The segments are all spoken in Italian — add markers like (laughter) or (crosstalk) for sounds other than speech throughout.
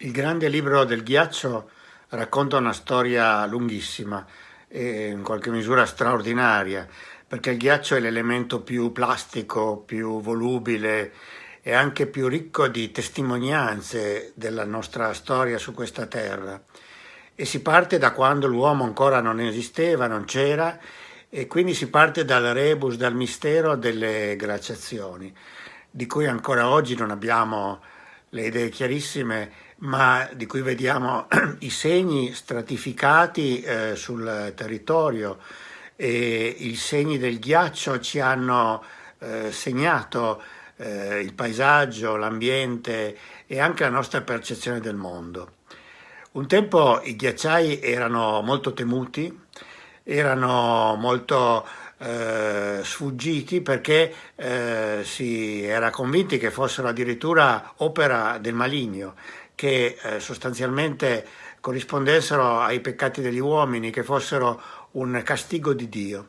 Il grande libro del ghiaccio racconta una storia lunghissima e in qualche misura straordinaria, perché il ghiaccio è l'elemento più plastico, più volubile e anche più ricco di testimonianze della nostra storia su questa terra. E si parte da quando l'uomo ancora non esisteva, non c'era, e quindi si parte dal rebus, dal mistero delle glaciazioni, di cui ancora oggi non abbiamo le idee chiarissime, ma di cui vediamo (clears throat) i segni stratificati eh, sul territorio e i segni del ghiaccio ci hanno eh, segnato eh, il paesaggio, l'ambiente e anche la nostra percezione del mondo. Un tempo i ghiacciai erano molto temuti, erano molto eh, sfuggiti perché eh, si era convinti che fossero addirittura opera del maligno, che eh, sostanzialmente corrispondessero ai peccati degli uomini, che fossero un castigo di Dio.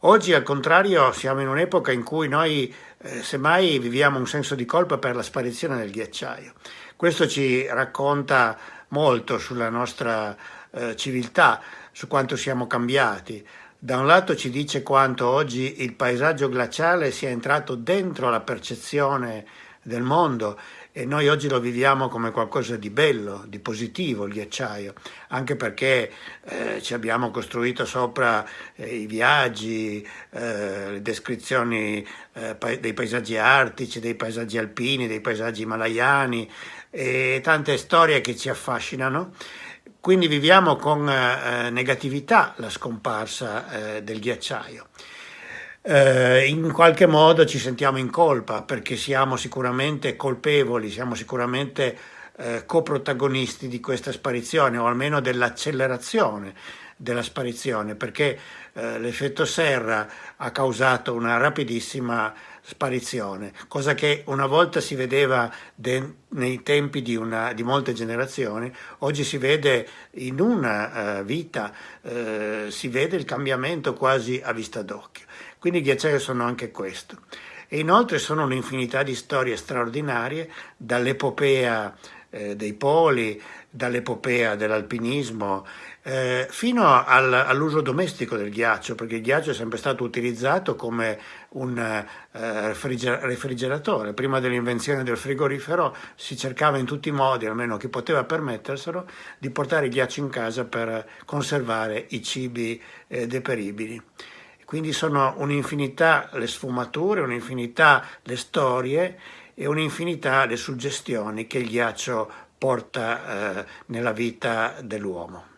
Oggi al contrario siamo in un'epoca in cui noi eh, semmai viviamo un senso di colpa per la sparizione del ghiacciaio. Questo ci racconta molto sulla nostra eh, civiltà, su quanto siamo cambiati. Da un lato ci dice quanto oggi il paesaggio glaciale sia entrato dentro la percezione del mondo e noi oggi lo viviamo come qualcosa di bello, di positivo il ghiacciaio, anche perché eh, ci abbiamo costruito sopra eh, i viaggi, eh, le descrizioni eh, pa dei paesaggi artici, dei paesaggi alpini, dei paesaggi himalayani e tante storie che ci affascinano quindi viviamo con eh, negatività la scomparsa eh, del ghiacciaio. Eh, in qualche modo ci sentiamo in colpa perché siamo sicuramente colpevoli, siamo sicuramente eh, coprotagonisti di questa sparizione o almeno dell'accelerazione della sparizione perché eh, l'effetto serra ha causato una rapidissima sparizione, cosa che una volta si vedeva nei tempi di, una, di, molte generazioni, oggi si vede in una uh, vita, uh, si vede il cambiamento quasi a vista d'occhio. Quindi i ghiacciai sono anche questo. E inoltre sono un'infinità di storie straordinarie, dall'epopea eh, dei poli, dall'epopea dell'alpinismo, eh, fino al, all'uso domestico del ghiaccio, perché il ghiaccio è sempre stato utilizzato come un eh, refrigeratore. Prima dell'invenzione del frigorifero si cercava in tutti i modi, almeno chi poteva permetterselo, di portare il ghiaccio in casa per conservare i cibi eh, deperibili. Quindi sono un'infinità le sfumature, un'infinità le storie e un'infinità le suggestioni che il ghiaccio porta eh, nella vita dell'uomo.